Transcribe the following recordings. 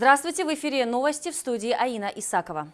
Здравствуйте, в эфире новости в студии Аина Исакова.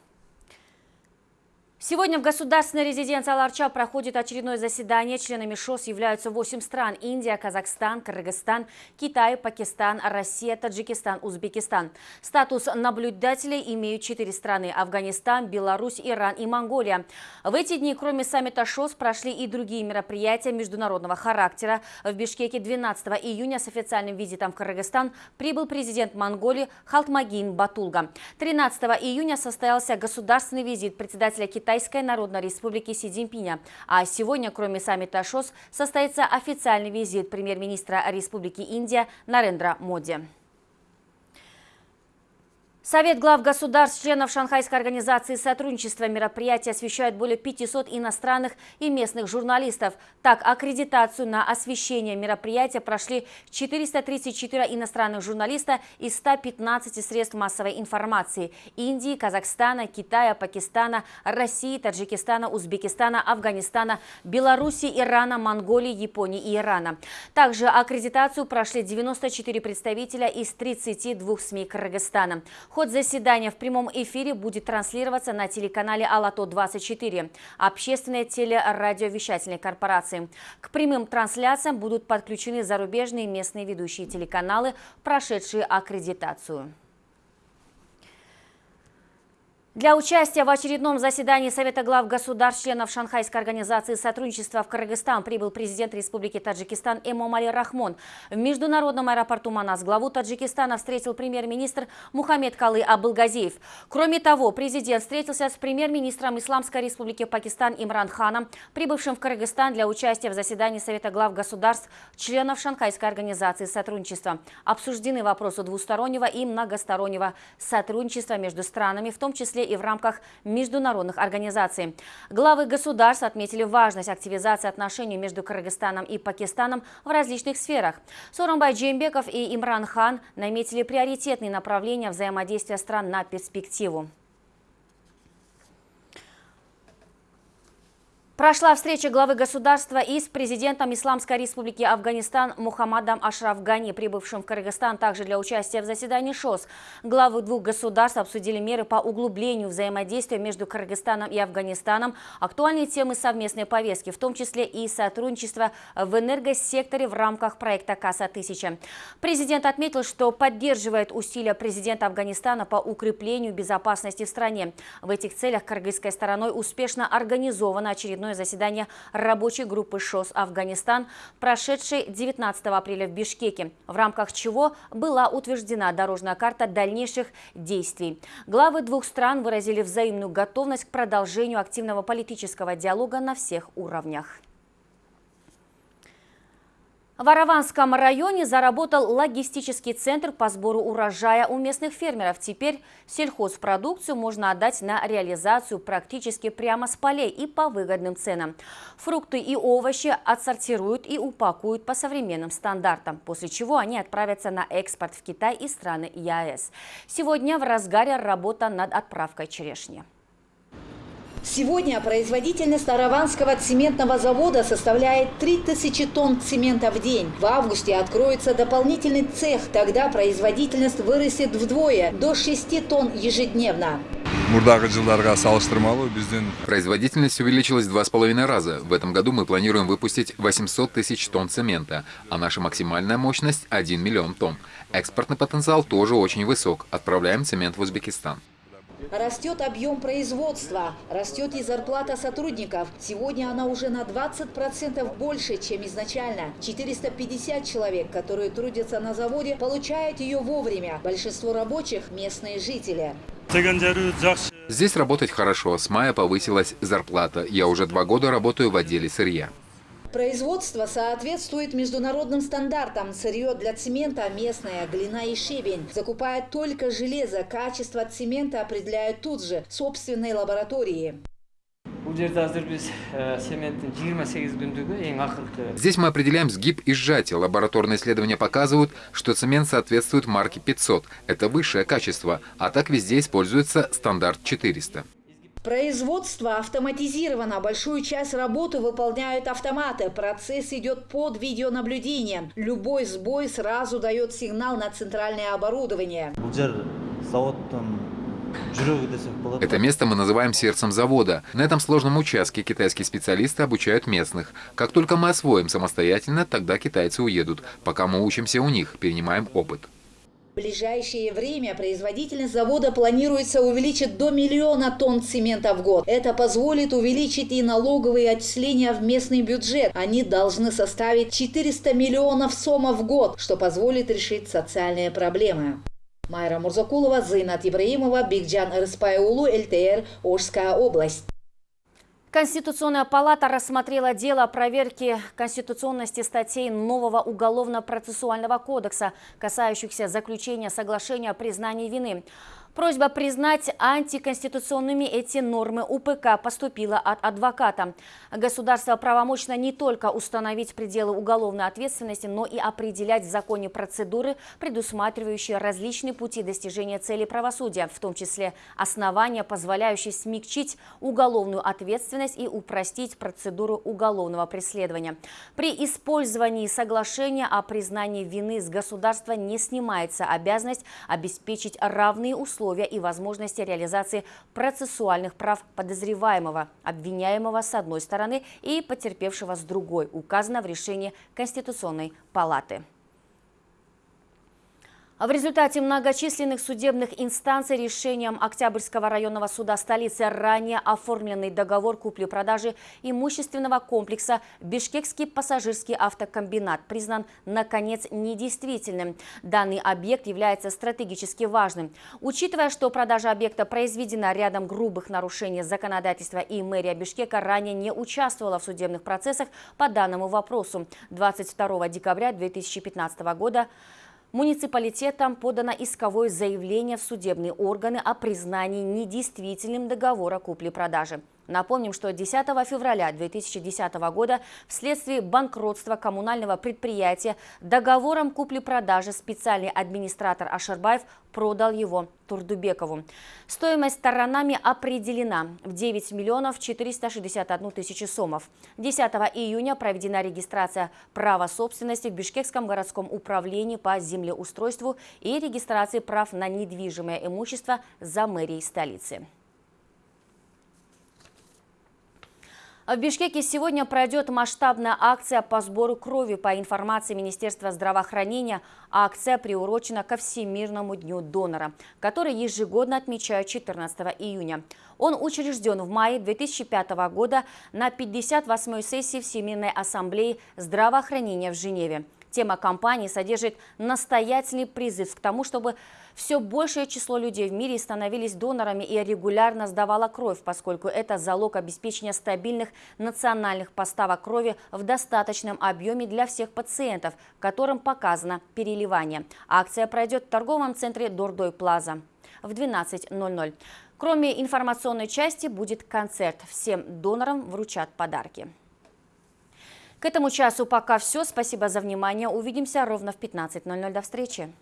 Сегодня в государственной резиденции Аларча проходит очередное заседание. Членами ШОС являются 8 стран – Индия, Казахстан, Кыргызстан, Китай, Пакистан, Россия, Таджикистан, Узбекистан. Статус наблюдателей имеют 4 страны – Афганистан, Беларусь, Иран и Монголия. В эти дни, кроме саммита ШОС, прошли и другие мероприятия международного характера. В Бишкеке 12 июня с официальным визитом в Кыргызстан прибыл президент Монголии Халтмагин Батулга. 13 июня состоялся государственный визит председателя Китая Китайской Народной Республики Си Цзиньпиня. А сегодня, кроме саммита ШОС, состоится официальный визит премьер-министра Республики Индия Нарендра Моди. Совет глав государств, членов Шанхайской организации сотрудничества мероприятия освещает более 500 иностранных и местных журналистов. Так, аккредитацию на освещение мероприятия прошли 434 иностранных журналиста из 115 средств массовой информации – Индии, Казахстана, Китая, Пакистана, России, Таджикистана, Узбекистана, Афганистана, Беларуси, Ирана, Монголии, Японии и Ирана. Также аккредитацию прошли 94 представителя из 32 СМИ Кыргызстана. Ход заседания в прямом эфире будет транслироваться на телеканале «Алато-24» общественной телерадиовещательной корпорации. К прямым трансляциям будут подключены зарубежные местные ведущие телеканалы, прошедшие аккредитацию. Для участия в очередном заседании Совета глав государств членов Шанхайской организации сотрудничества в Кыргызстан прибыл президент Республики Таджикистан Эмомали Рахмон. В международном аэропорту Манас главу Таджикистана встретил премьер-министр Мухаммед Калы Абылгазиев. Кроме того, президент встретился с премьер-министром Исламской Республики Пакистан Имран Ханом, прибывшим в Кыргызстан для участия в заседании Совета глав государств членов Шанхайской организации сотрудничества. Обсуждены вопросы двустороннего и многостороннего сотрудничества между странами, в том числе и в рамках международных организаций. Главы государств отметили важность активизации отношений между Кыргызстаном и Пакистаном в различных сферах. Соромбай Джембеков и Имран Хан наметили приоритетные направления взаимодействия стран на перспективу. Прошла встреча главы государства и с президентом Исламской республики Афганистан Мухаммадом Ашраф Гани, прибывшим в Кыргызстан также для участия в заседании ШОС. Главы двух государств обсудили меры по углублению взаимодействия между Кыргызстаном и Афганистаном, актуальные темы совместной повестки, в том числе и сотрудничество в энергосекторе в рамках проекта КАСА-1000. Президент отметил, что поддерживает усилия президента Афганистана по укреплению безопасности в стране. В этих целях кыргызской стороной успешно организовано очередное заседание рабочей группы ШОС «Афганистан», прошедшей 19 апреля в Бишкеке, в рамках чего была утверждена дорожная карта дальнейших действий. Главы двух стран выразили взаимную готовность к продолжению активного политического диалога на всех уровнях. В Араванском районе заработал логистический центр по сбору урожая у местных фермеров. Теперь сельхозпродукцию можно отдать на реализацию практически прямо с полей и по выгодным ценам. Фрукты и овощи отсортируют и упакуют по современным стандартам, после чего они отправятся на экспорт в Китай и страны ЕАЭС. Сегодня в разгаре работа над отправкой черешни. Сегодня производительность Араванского цементного завода составляет 3000 тонн цемента в день. В августе откроется дополнительный цех, тогда производительность вырастет вдвое, до 6 тонн ежедневно. Производительность увеличилась два с половиной раза. В этом году мы планируем выпустить 800 тысяч тонн цемента, а наша максимальная мощность – 1 миллион тонн. Экспортный потенциал тоже очень высок. Отправляем цемент в Узбекистан. Растет объем производства, растет и зарплата сотрудников. Сегодня она уже на 20% больше, чем изначально. 450 человек, которые трудятся на заводе, получают ее вовремя. Большинство рабочих – местные жители. Здесь работать хорошо. С мая повысилась зарплата. Я уже два года работаю в отделе сырья. Производство соответствует международным стандартам. Сырье для цемента местное, глина и щебень. Закупает только железо. Качество цемента определяют тут же, в собственной лаборатории. Здесь мы определяем сгиб и сжатие. Лабораторные исследования показывают, что цемент соответствует марке 500. Это высшее качество, а так везде используется стандарт 400. Производство автоматизировано. Большую часть работы выполняют автоматы. Процесс идет под видеонаблюдением. Любой сбой сразу дает сигнал на центральное оборудование. Это место мы называем сердцем завода. На этом сложном участке китайские специалисты обучают местных. Как только мы освоим самостоятельно, тогда китайцы уедут. Пока мы учимся у них, перенимаем опыт. В ближайшее время производительность завода планируется увеличить до миллиона тонн цемента в год. Это позволит увеличить и налоговые отчисления в местный бюджет. Они должны составить 400 миллионов сомов в год, что позволит решить социальные проблемы. Майра Мурзакулова, Зайнат Ибраимова, Бигджан Рыспайулу, ЛТР, Ожская область. Конституционная палата рассмотрела дело о проверке конституционности статей нового Уголовно-процессуального кодекса, касающихся заключения соглашения о признании вины. Просьба признать антиконституционными эти нормы УПК поступила от адвоката. Государство правомочно не только установить пределы уголовной ответственности, но и определять в законе процедуры, предусматривающие различные пути достижения цели правосудия, в том числе основания, позволяющие смягчить уголовную ответственность и упростить процедуру уголовного преследования. При использовании соглашения о признании вины с государства не снимается обязанность обеспечить равные условия условия и возможности реализации процессуальных прав подозреваемого, обвиняемого с одной стороны и потерпевшего с другой, указано в решении Конституционной палаты. В результате многочисленных судебных инстанций решением Октябрьского районного суда столицы ранее оформленный договор купли-продажи имущественного комплекса «Бишкекский пассажирский автокомбинат» признан, наконец, недействительным. Данный объект является стратегически важным. Учитывая, что продажа объекта произведена рядом грубых нарушений законодательства и мэрия Бишкека ранее не участвовала в судебных процессах по данному вопросу, 22 декабря 2015 года Муниципалитетом подано исковое заявление в судебные органы о признании недействительным договора купли-продажи. Напомним, что 10 февраля 2010 года вследствие банкротства коммунального предприятия договором купли-продажи специальный администратор Ашарбаев продал его Турдубекову. Стоимость сторонами определена в 9 миллионов 461 тысячи сомов. 10 июня проведена регистрация права собственности в Бишкекском городском управлении по землеустройству и регистрации прав на недвижимое имущество за мэрией столицы. В Бишкеке сегодня пройдет масштабная акция по сбору крови. По информации Министерства здравоохранения, акция приурочена ко Всемирному дню донора, который ежегодно отмечают 14 июня. Он учрежден в мае 2005 года на 58-й сессии Всемирной ассамблеи здравоохранения в Женеве. Тема кампании содержит настоятельный призыв к тому, чтобы все большее число людей в мире становились донорами и регулярно сдавала кровь, поскольку это залог обеспечения стабильных национальных поставок крови в достаточном объеме для всех пациентов, которым показано переливание. Акция пройдет в торговом центре Дордой Плаза в 12.00. Кроме информационной части будет концерт. Всем донорам вручат подарки. К этому часу пока все. Спасибо за внимание. Увидимся ровно в 15.00. До встречи.